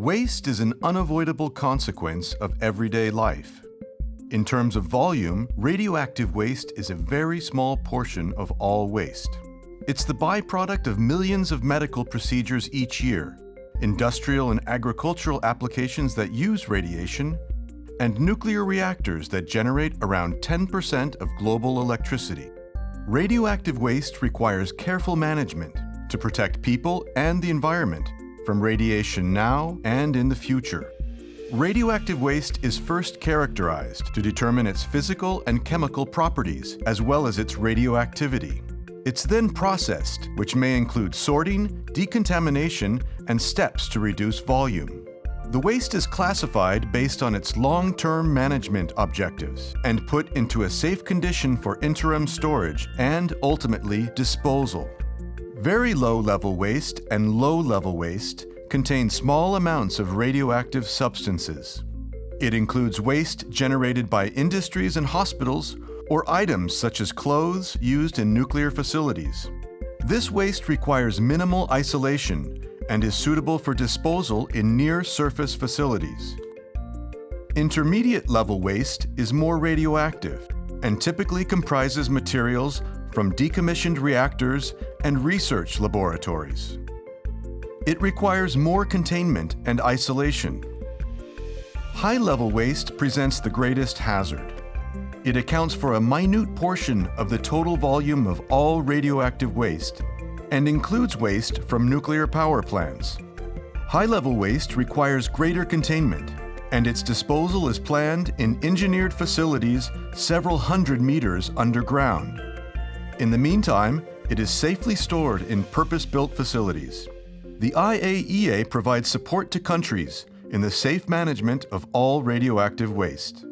Waste is an unavoidable consequence of everyday life. In terms of volume, radioactive waste is a very small portion of all waste. It's the byproduct of millions of medical procedures each year, industrial and agricultural applications that use radiation, and nuclear reactors that generate around 10% of global electricity. Radioactive waste requires careful management to protect people and the environment from radiation now and in the future. Radioactive waste is first characterized to determine its physical and chemical properties, as well as its radioactivity. It's then processed, which may include sorting, decontamination, and steps to reduce volume. The waste is classified based on its long-term management objectives and put into a safe condition for interim storage and, ultimately, disposal. Very low-level waste and low-level waste contain small amounts of radioactive substances. It includes waste generated by industries and hospitals or items such as clothes used in nuclear facilities. This waste requires minimal isolation and is suitable for disposal in near-surface facilities. Intermediate-level waste is more radioactive and typically comprises materials from decommissioned reactors and research laboratories. It requires more containment and isolation. High-level waste presents the greatest hazard. It accounts for a minute portion of the total volume of all radioactive waste and includes waste from nuclear power plants. High-level waste requires greater containment, and its disposal is planned in engineered facilities several hundred meters underground. In the meantime, it is safely stored in purpose-built facilities. The IAEA provides support to countries in the safe management of all radioactive waste.